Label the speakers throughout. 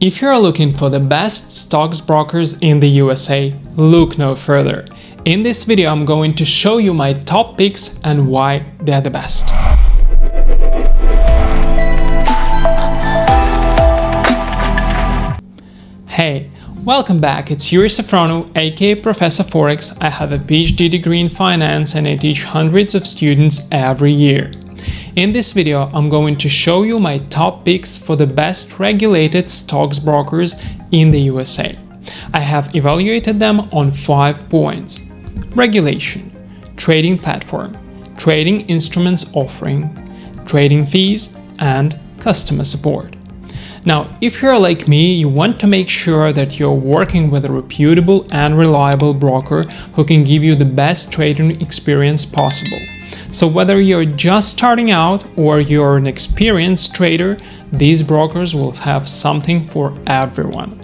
Speaker 1: If you're looking for the best stocks brokers in the USA, look no further. In this video I'm going to show you my top picks and why they're the best. Hey, welcome back, it's Yuri Safrono, aka Professor Forex. I have a PhD degree in finance and I teach hundreds of students every year. In this video, I'm going to show you my top picks for the best regulated stocks brokers in the USA. I have evaluated them on 5 points. Regulation, trading platform, trading instruments offering, trading fees, and customer support. Now, if you're like me, you want to make sure that you're working with a reputable and reliable broker who can give you the best trading experience possible. So whether you're just starting out or you're an experienced trader, these brokers will have something for everyone.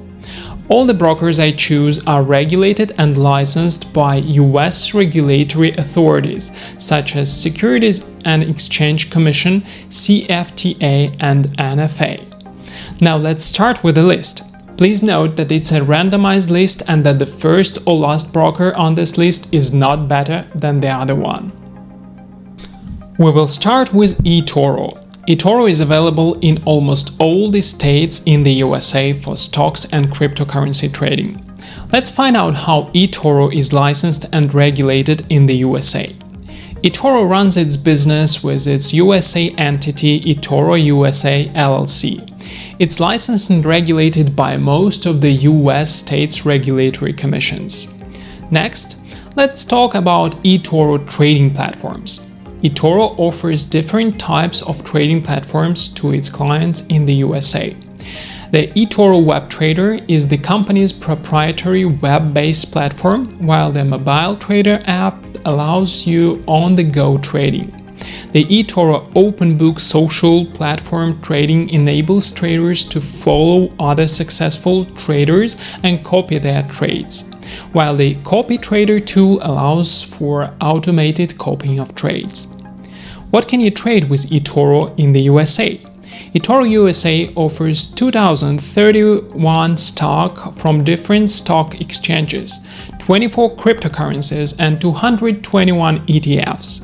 Speaker 1: All the brokers I choose are regulated and licensed by US regulatory authorities such as Securities and Exchange Commission, CFTC and NFA. Now let's start with the list. Please note that it's a randomized list and that the first or last broker on this list is not better than the other one. We will start with eToro. eToro is available in almost all the states in the USA for stocks and cryptocurrency trading. Let's find out how eToro is licensed and regulated in the USA. eToro runs its business with its USA entity eToro USA LLC. It's licensed and regulated by most of the US states' regulatory commissions. Next, let's talk about eToro trading platforms eToro offers different types of trading platforms to its clients in the USA. The eToro Web Trader is the company's proprietary web-based platform, while the Mobile Trader app allows you on-the-go trading. The eToro OpenBook social platform trading enables traders to follow other successful traders and copy their trades, while the CopyTrader tool allows for automated copying of trades. What can you trade with eToro in the USA? eToro USA offers 2031 stock from different stock exchanges, 24 cryptocurrencies and 221 ETFs.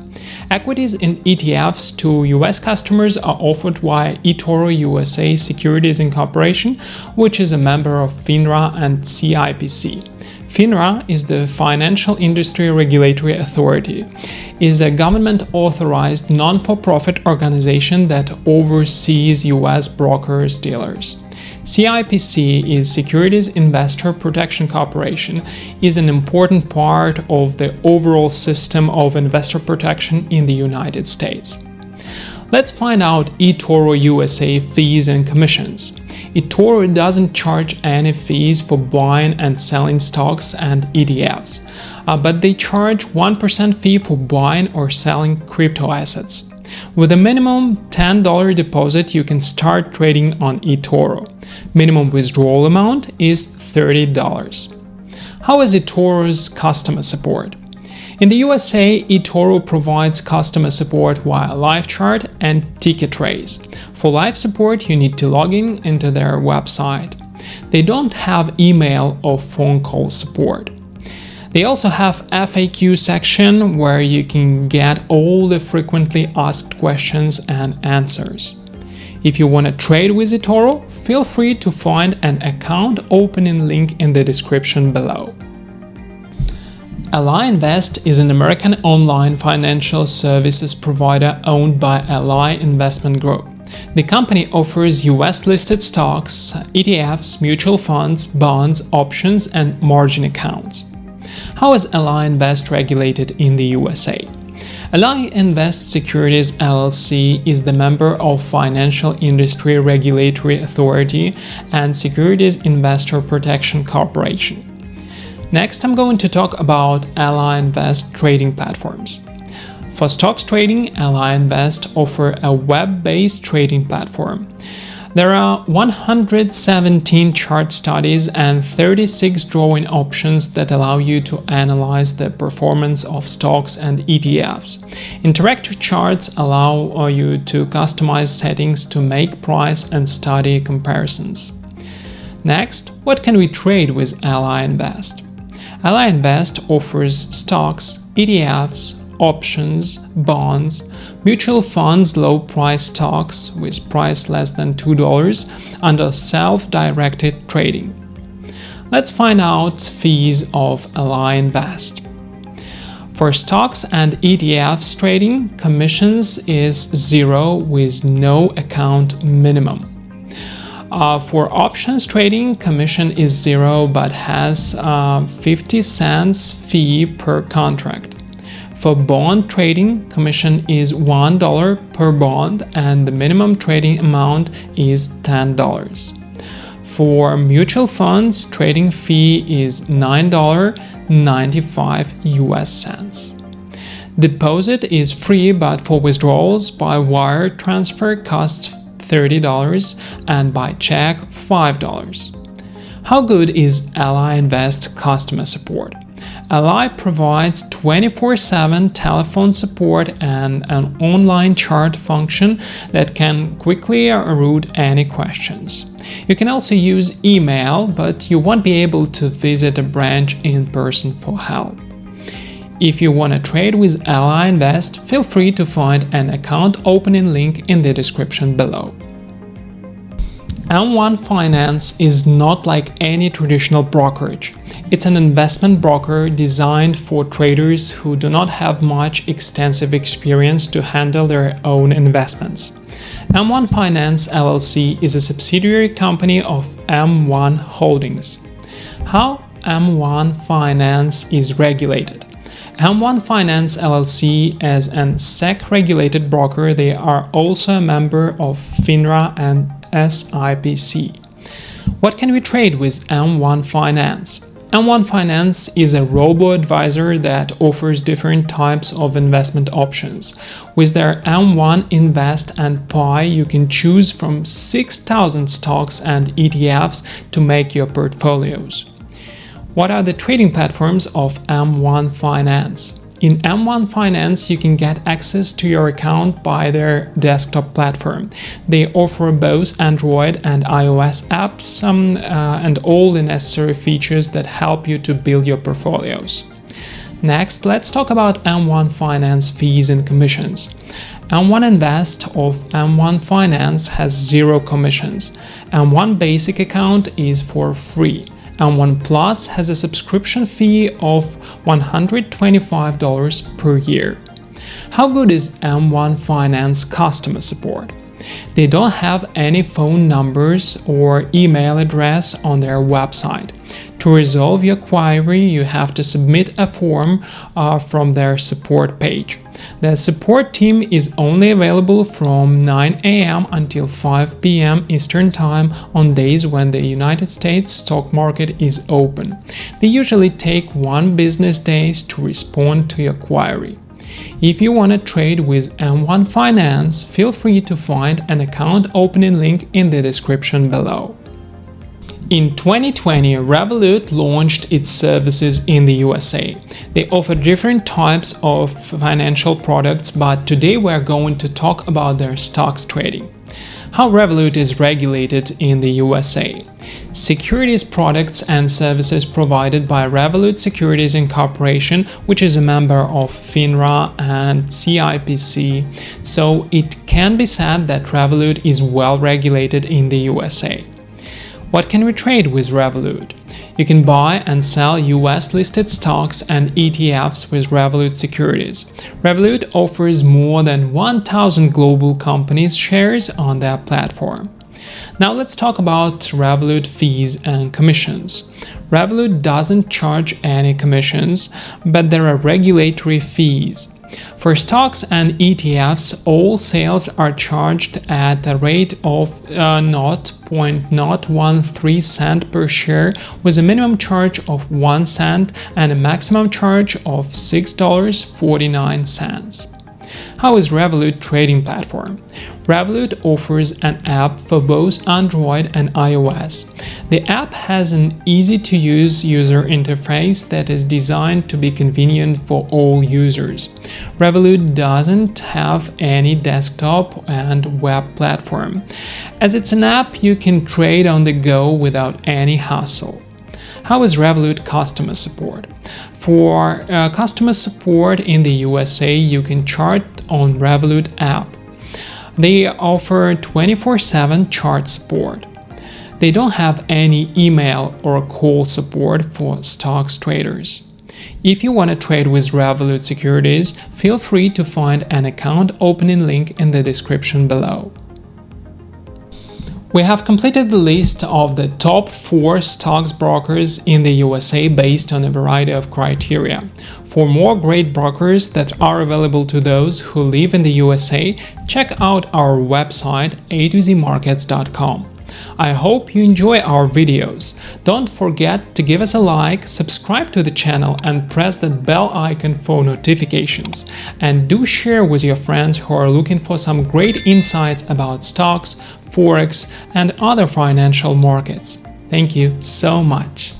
Speaker 1: Equities and ETFs to US customers are offered via eToro USA Securities Incorporation, which is a member of FINRA and SIPC. FINRA is the Financial Industry Regulatory Authority, is a government-authorized non-for-profit organization that oversees US brokers dealers. SIPC is Securities Investor Protection Corporation is an important part of the overall system of investor protection in the United States. Let's find out eToro USA fees and commissions eToro doesn't charge any fees for buying and selling stocks and ETFs, uh, but they charge 1% fee for buying or selling crypto assets. With a minimum $10 deposit, you can start trading on eToro. Minimum withdrawal amount is $30. How is eToro's customer support? In the USA, eToro provides customer support via live chart and ticket trace. For live support, you need to log in into their website. They don't have email or phone call support. They also have FAQ section where you can get all the frequently asked questions and answers. If you want to trade with eToro, feel free to find an account opening link in the description below. Ally Invest is an American online financial services provider owned by Ally Investment Group. The company offers US-listed stocks, ETFs, mutual funds, bonds, options, and margin accounts. How is Ally Invest regulated in the USA? Ally Invest Securities LLC is the member of Financial Industry Regulatory Authority and Securities Investor Protection Corporation. Next, I'm going to talk about Ally Invest trading platforms. For stocks trading, Ally Invest offer a web-based trading platform. There are 117 chart studies and 36 drawing options that allow you to analyze the performance of stocks and ETFs. Interactive charts allow uh, you to customize settings to make price and study comparisons. Next, what can we trade with Ally Invest? Ally Invest offers stocks, ETFs, options, bonds, mutual funds low price stocks with price less than $2 under self-directed trading. Let's find out fees of Ally Invest. For stocks and ETFs trading, commissions is zero with no account minimum. Uh, for options trading, commission is zero but has uh, 50 cents fee per contract. For bond trading, commission is $1 per bond and the minimum trading amount is $10. For mutual funds, trading fee is $9.95 US cents. Deposit is free but for withdrawals by wire transfer costs $30 and by check $5. How good is Ally Invest customer support? Ally provides 24-7 telephone support and an online chat function that can quickly route any questions. You can also use email, but you won't be able to visit a branch in person for help. If you want to trade with Ally Invest, feel free to find an account opening link in the description below. M1 Finance is not like any traditional brokerage. It's an investment broker designed for traders who do not have much extensive experience to handle their own investments. M1 Finance LLC is a subsidiary company of M1 Holdings. How M1 Finance is regulated? M1 Finance LLC as an SEC-regulated broker, they are also a member of FINRA and SIPC. What can we trade with M1 Finance? M1 Finance is a robo-advisor that offers different types of investment options. With their M1 Invest and Pi, you can choose from 6,000 stocks and ETFs to make your portfolios. What are the trading platforms of M1 Finance? In M1 Finance, you can get access to your account by their desktop platform. They offer both Android and iOS apps um, uh, and all the necessary features that help you to build your portfolios. Next, let's talk about M1 Finance fees and commissions. M1 Invest of M1 Finance has zero commissions. M1 Basic account is for free. M1 Plus has a subscription fee of $125 per year. How good is M1 Finance customer support? They don't have any phone numbers or email address on their website. To resolve your query, you have to submit a form uh, from their support page. The support team is only available from 9 a.m. until 5 p.m. Eastern Time on days when the United States stock market is open. They usually take one business days to respond to your query. If you want to trade with M1 Finance, feel free to find an account opening link in the description below. In 2020, Revolut launched its services in the USA. They offer different types of financial products, but today we're going to talk about their stocks trading. How Revolut is regulated in the USA. Securities products and services provided by Revolut Securities Incorporation, which is a member of FINRA and SIPC, so it can be said that Revolut is well regulated in the USA. What can we trade with Revolut? You can buy and sell US listed stocks and ETFs with Revolut Securities. Revolut offers more than 1000 global companies shares on their platform. Now let's talk about Revolut fees and commissions. Revolut doesn't charge any commissions, but there are regulatory fees. For stocks and ETFs, all sales are charged at a rate of uh, 0.013 cent per share with a minimum charge of 1 cent and a maximum charge of $6.49. How is Revolut trading platform? Revolut offers an app for both Android and iOS. The app has an easy-to-use user interface that is designed to be convenient for all users. Revolut doesn't have any desktop and web platform. As it's an app, you can trade on the go without any hassle. How is Revolut customer support? For uh, customer support in the USA, you can chart on Revolut app. They offer 24-7 chat support. They don't have any email or call support for stocks traders. If you want to trade with Revolut Securities, feel free to find an account opening link in the description below. We have completed the list of the top 4 stocks brokers in the USA based on a variety of criteria. For more great brokers that are available to those who live in the USA, check out our website a2zmarkets.com. I hope you enjoy our videos. Don't forget to give us a like, subscribe to the channel and press that bell icon for notifications. And do share with your friends who are looking for some great insights about stocks, forex and other financial markets. Thank you so much.